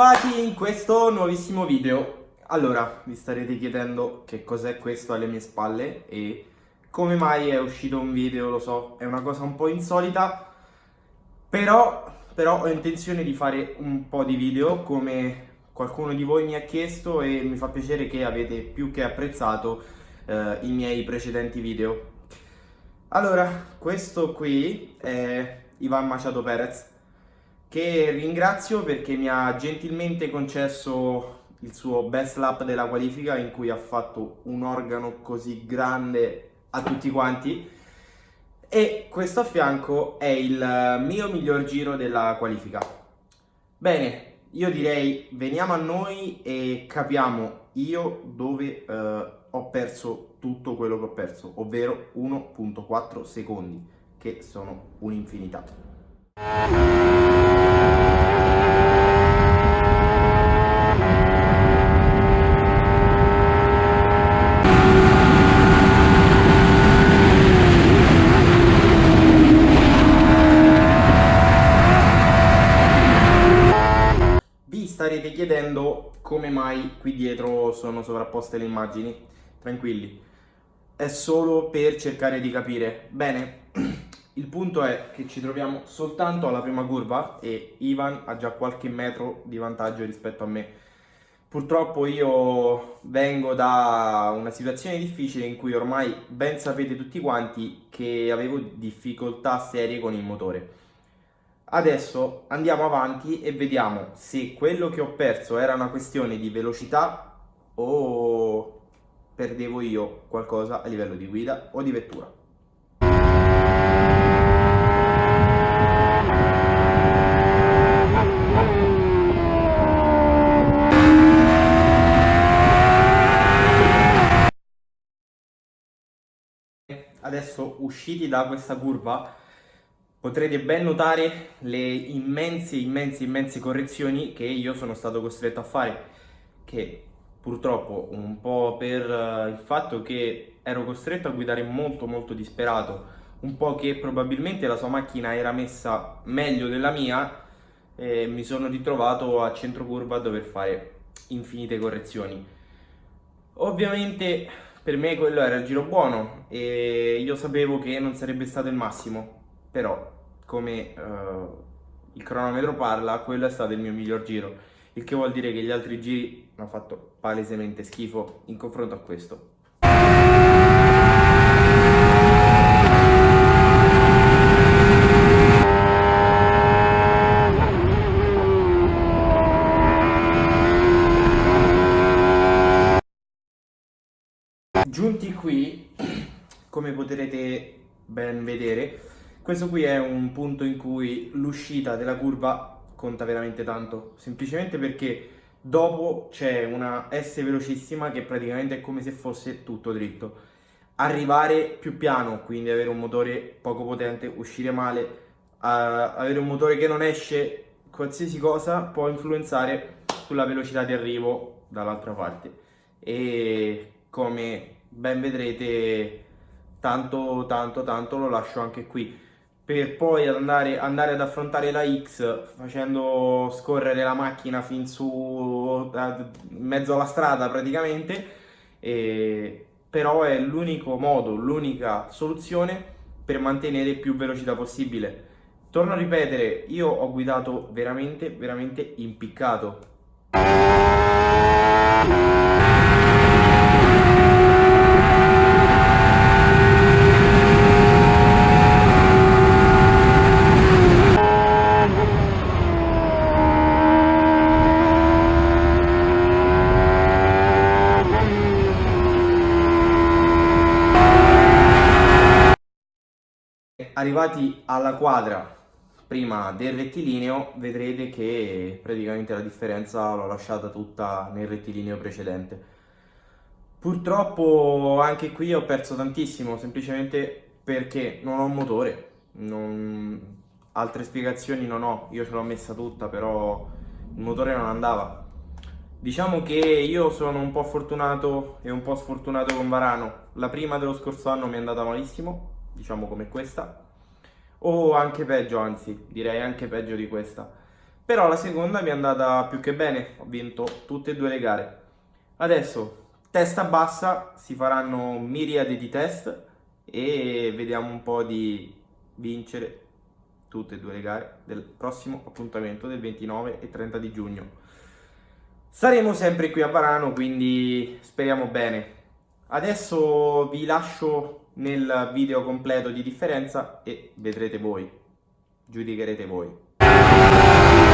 ritrovati in questo nuovissimo video. Allora, vi starete chiedendo che cos'è questo alle mie spalle e come mai è uscito un video, lo so, è una cosa un po' insolita, però, però ho intenzione di fare un po' di video come qualcuno di voi mi ha chiesto e mi fa piacere che avete più che apprezzato eh, i miei precedenti video. Allora, questo qui è Ivan Machado Perez che ringrazio perché mi ha gentilmente concesso il suo best lap della qualifica in cui ha fatto un organo così grande a tutti quanti e questo a fianco è il mio miglior giro della qualifica. Bene, io direi veniamo a noi e capiamo io dove eh, ho perso tutto quello che ho perso, ovvero 1.4 secondi, che sono un'infinità. Vi starete chiedendo come mai qui dietro sono sovrapposte le immagini? Tranquilli, è solo per cercare di capire. Bene, il punto è che ci troviamo soltanto alla prima curva e Ivan ha già qualche metro di vantaggio rispetto a me. Purtroppo io vengo da una situazione difficile in cui ormai ben sapete tutti quanti che avevo difficoltà serie con il motore. Adesso andiamo avanti e vediamo se quello che ho perso era una questione di velocità o perdevo io qualcosa a livello di guida o di vettura. adesso usciti da questa curva potrete ben notare le immense, immense, immense correzioni che io sono stato costretto a fare che purtroppo un po' per eh, il fatto che ero costretto a guidare molto molto disperato un po' che probabilmente la sua macchina era messa meglio della mia e mi sono ritrovato a centro curva a dover fare infinite correzioni. Ovviamente per me quello era il giro buono e io sapevo che non sarebbe stato il massimo, però come uh, il cronometro parla, quello è stato il mio miglior giro, il che vuol dire che gli altri giri hanno fatto palesemente schifo in confronto a questo. Giunti qui, come potrete ben vedere, questo qui è un punto in cui l'uscita della curva conta veramente tanto, semplicemente perché dopo c'è una S velocissima che praticamente è come se fosse tutto dritto. Arrivare più piano, quindi avere un motore poco potente, uscire male, avere un motore che non esce, qualsiasi cosa può influenzare sulla velocità di arrivo dall'altra parte. E come ben vedrete tanto tanto tanto lo lascio anche qui per poi andare, andare ad affrontare la X facendo scorrere la macchina fin su in mezzo alla strada praticamente. E, però è l'unico modo, l'unica soluzione per mantenere più velocità possibile. Torno a ripetere, io ho guidato veramente veramente impiccato arrivati alla quadra prima del rettilineo vedrete che praticamente la differenza l'ho lasciata tutta nel rettilineo precedente. Purtroppo anche qui ho perso tantissimo semplicemente perché non ho un motore non... altre spiegazioni non ho io ce l'ho messa tutta però il motore non andava. Diciamo che io sono un po' fortunato e un po' sfortunato con Varano. La prima dello scorso anno mi è andata malissimo diciamo come questa o anche peggio anzi direi anche peggio di questa però la seconda mi è andata più che bene, ho vinto tutte e due le gare. Adesso, testa bassa, si faranno miriadi di test e vediamo un po' di vincere tutte e due le gare del prossimo appuntamento del 29 e 30 di giugno. Saremo sempre qui a Varano, quindi speriamo bene. Adesso vi lascio nel video completo di differenza e vedrete voi, giudicherete voi.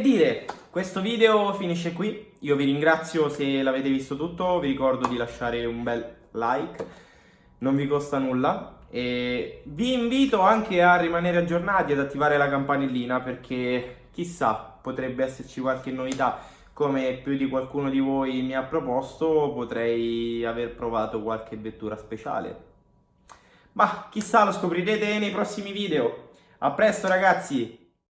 Dire, questo video finisce qui, io vi ringrazio se l'avete visto tutto, vi ricordo di lasciare un bel like, non vi costa nulla. E vi invito anche a rimanere aggiornati, ad attivare la campanellina perché chissà potrebbe esserci qualche novità. Come più di qualcuno di voi mi ha proposto potrei aver provato qualche vettura speciale. Ma chissà lo scoprirete nei prossimi video. A presto ragazzi